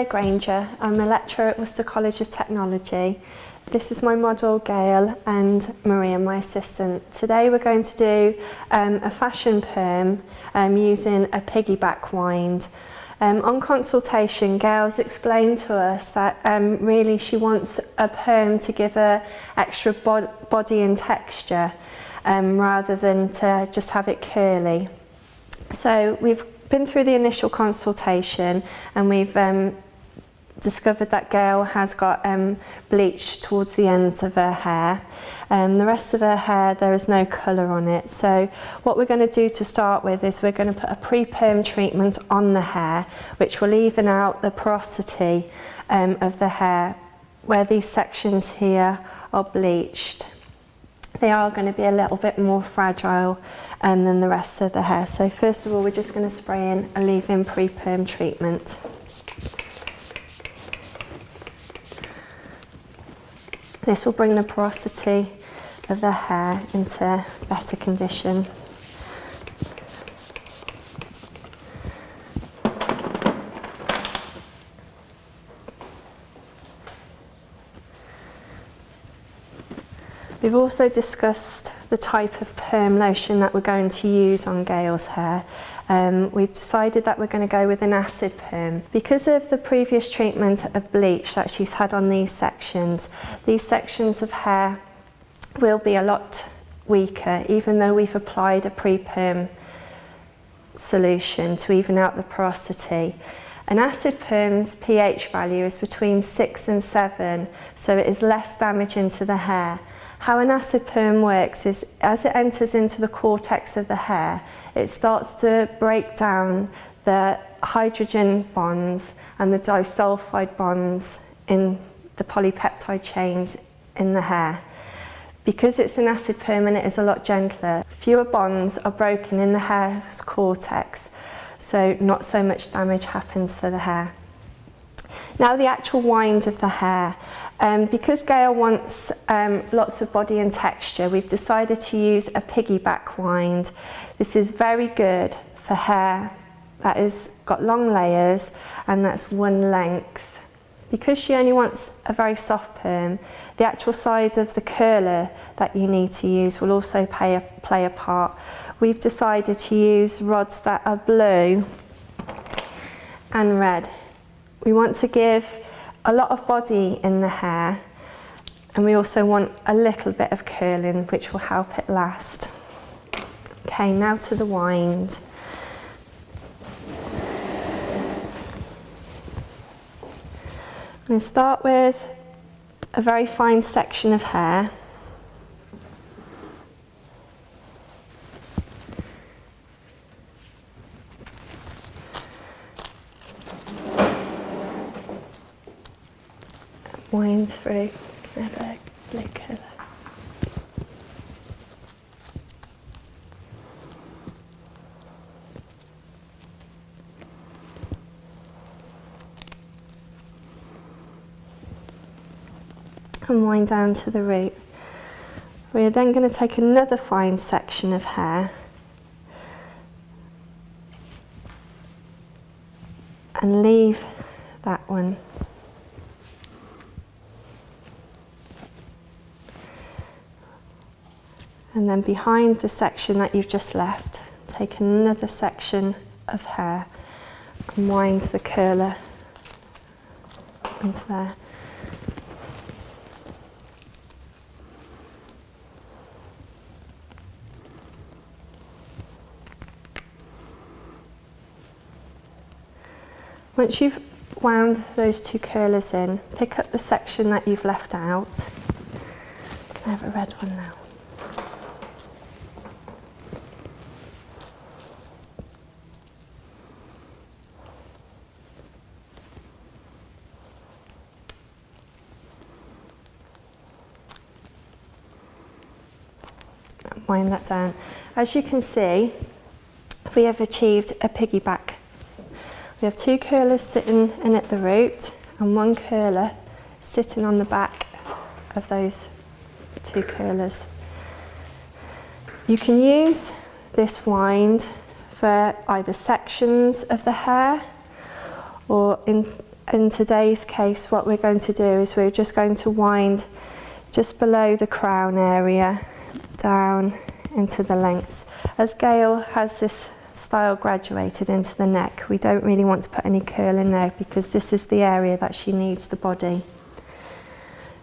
Hello, Granger. I'm a lecturer at Worcester College of Technology. This is my model, Gail, and Maria, my assistant. Today we're going to do um, a fashion perm um, using a piggyback wind. Um, on consultation, Gail's explained to us that um, really she wants a perm to give her extra bo body and texture um, rather than to just have it curly. So we've been through the initial consultation and we've um, discovered that Gail has got um, bleach towards the end of her hair. Um, the rest of her hair, there is no colour on it. So what we're going to do to start with is we're going to put a pre-perm treatment on the hair, which will even out the porosity um, of the hair where these sections here are bleached. They are going to be a little bit more fragile um, than the rest of the hair. So first of all, we're just going to spray in a leave-in pre-perm treatment. This will bring the porosity of the hair into better condition. We've also discussed the type of perm lotion that we're going to use on Gail's hair. Um, we've decided that we're going to go with an acid perm. Because of the previous treatment of bleach that she's had on these sections, these sections of hair will be a lot weaker even though we've applied a pre-perm solution to even out the porosity. An acid perm's pH value is between 6 and 7 so it is less damaging to the hair how an acid perm works is as it enters into the cortex of the hair, it starts to break down the hydrogen bonds and the disulfide bonds in the polypeptide chains in the hair. Because it's an acid perm and it is a lot gentler, fewer bonds are broken in the hair's cortex, so not so much damage happens to the hair. Now the actual wind of the hair. Um, because Gail wants um, lots of body and texture, we've decided to use a piggyback wind. This is very good for hair that has got long layers and that's one length. Because she only wants a very soft perm, the actual size of the curler that you need to use will also a, play a part. We've decided to use rods that are blue and red. We want to give a lot of body in the hair and we also want a little bit of curling which will help it last. Okay, now to the wind. I'm going to start with a very fine section of hair. wind through a blue colour. And wind down to the root. We're then going to take another fine section of hair and leave that one and then behind the section that you've just left take another section of hair and wind the curler into there. Once you've wound those two curlers in, pick up the section that you've left out. I have a red one now. wind that down. As you can see, we have achieved a piggyback. We have two curlers sitting in at the root and one curler sitting on the back of those two curlers. You can use this wind for either sections of the hair or in, in today's case what we're going to do is we're just going to wind just below the crown area down into the lengths. As Gail has this style graduated into the neck, we don't really want to put any curl in there because this is the area that she needs the body.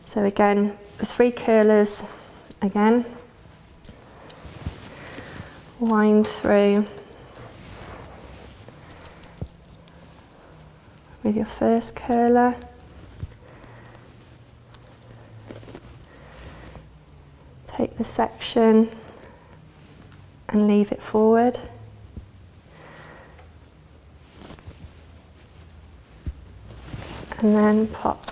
So again, the three curlers again, wind through with your first curler. Take the section and leave it forward. And then pop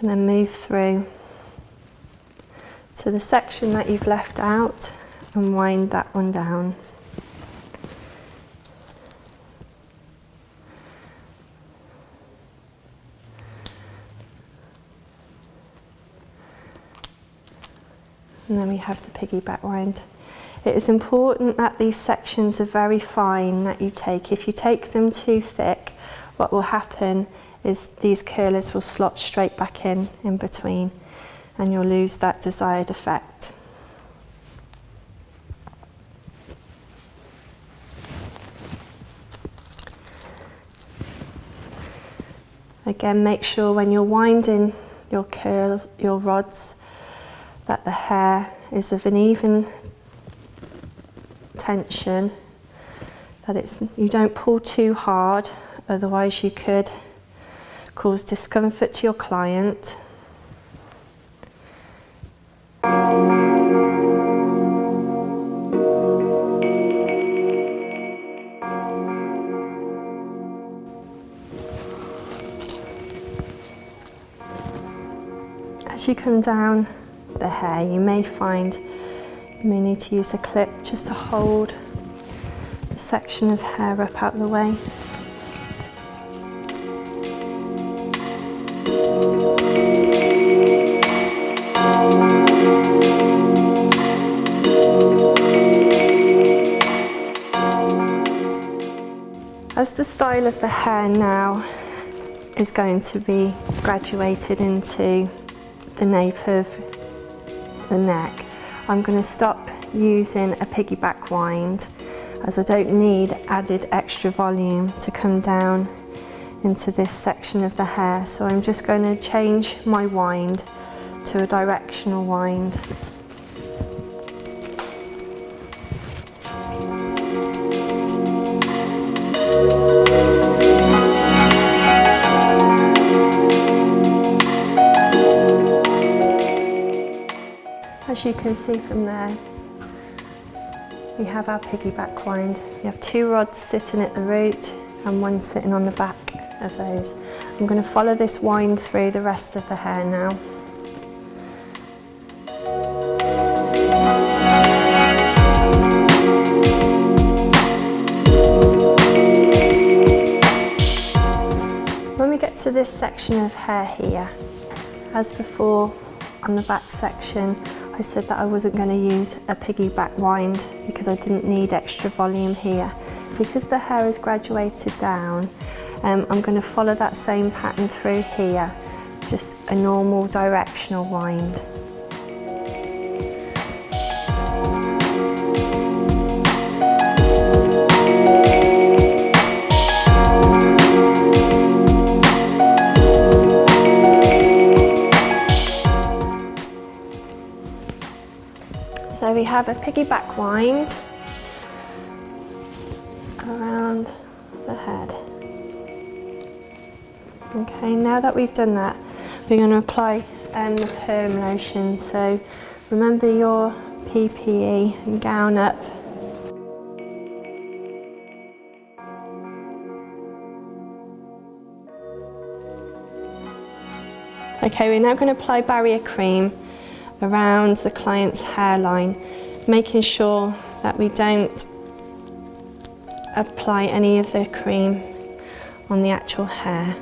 and then move through to the section that you've left out and wind that one down. And have piggyback wind. It is important that these sections are very fine that you take. If you take them too thick, what will happen is these curlers will slot straight back in in between and you'll lose that desired effect. Again, make sure when you're winding your curls, your rods, that the hair is of an even tension, that it's, you don't pull too hard, otherwise you could cause discomfort to your client. As you come down hair, you may find you may need to use a clip just to hold the section of hair up out of the way. As the style of the hair now is going to be graduated into the nape of the neck, I'm going to stop using a piggyback wind as I don't need added extra volume to come down into this section of the hair. So I'm just going to change my wind to a directional wind. As you can see from there, we have our piggyback wind. We have two rods sitting at the root and one sitting on the back of those. I'm going to follow this wind through the rest of the hair now. When we get to this section of hair here, as before on the back section, I said that I wasn't going to use a piggyback wind because I didn't need extra volume here. Because the hair is graduated down, um, I'm going to follow that same pattern through here, just a normal directional wind. We have a piggyback wind around the head. Okay, now that we've done that, we're going to apply um, the perm lotion. So remember your PPE and gown up. Okay, we're now going to apply barrier cream around the client's hairline, making sure that we don't apply any of the cream on the actual hair.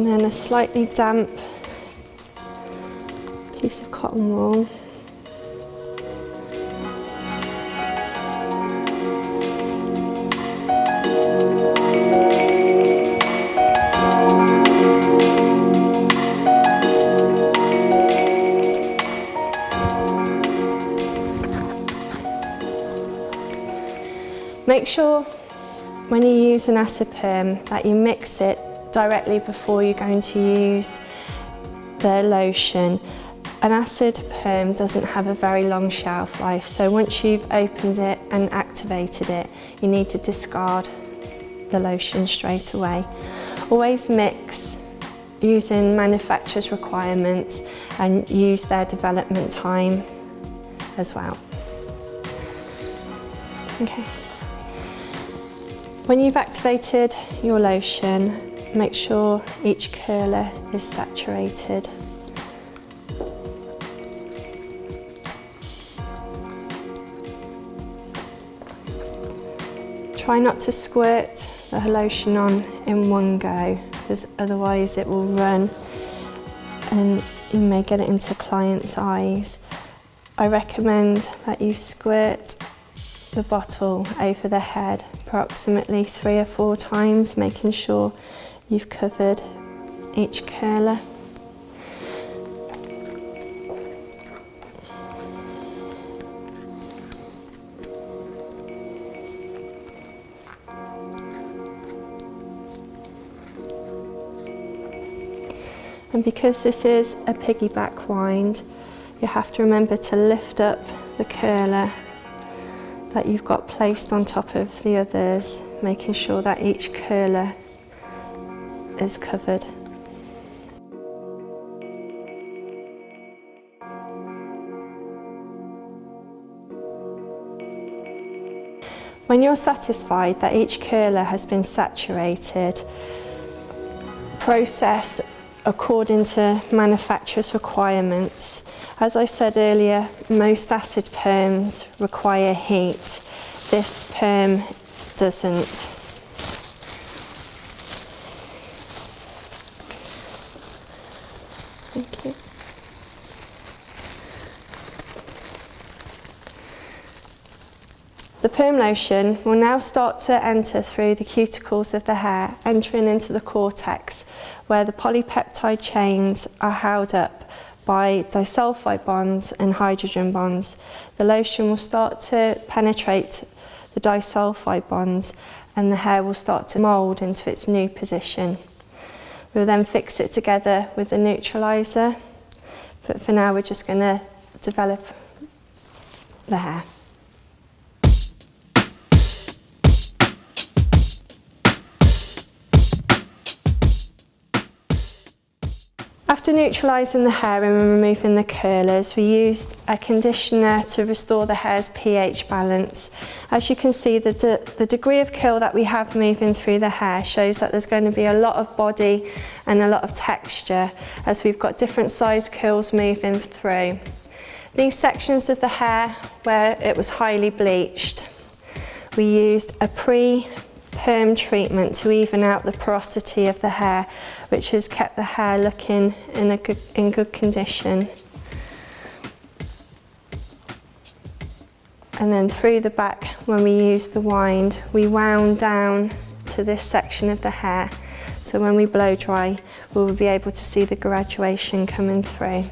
And then a slightly damp piece of cotton wool. Make sure when you use an acid perm that you mix it directly before you're going to use the lotion. An acid perm doesn't have a very long shelf life, so once you've opened it and activated it, you need to discard the lotion straight away. Always mix using manufacturer's requirements and use their development time as well. Okay. When you've activated your lotion, make sure each curler is saturated. Try not to squirt the lotion on in one go because otherwise it will run and you may get it into clients' eyes. I recommend that you squirt the bottle over the head approximately three or four times, making sure you've covered each curler. And because this is a piggyback wind, you have to remember to lift up the curler that you've got placed on top of the others, making sure that each curler is covered. When you're satisfied that each curler has been saturated, process according to manufacturer's requirements. As I said earlier, most acid perms require heat. This perm doesn't. Perm lotion will now start to enter through the cuticles of the hair, entering into the cortex, where the polypeptide chains are held up by disulfide bonds and hydrogen bonds. The lotion will start to penetrate the disulfide bonds and the hair will start to mould into its new position. We'll then fix it together with the neutraliser, but for now we're just going to develop the hair. After neutralising the hair and removing the curlers, we used a conditioner to restore the hair's pH balance. As you can see, the, de the degree of curl that we have moving through the hair shows that there's going to be a lot of body and a lot of texture as we've got different size curls moving through. These sections of the hair where it was highly bleached, we used a pre perm treatment to even out the porosity of the hair, which has kept the hair looking in, a good, in good condition. And then through the back, when we use the wind, we wound down to this section of the hair. So when we blow dry, we will be able to see the graduation coming through.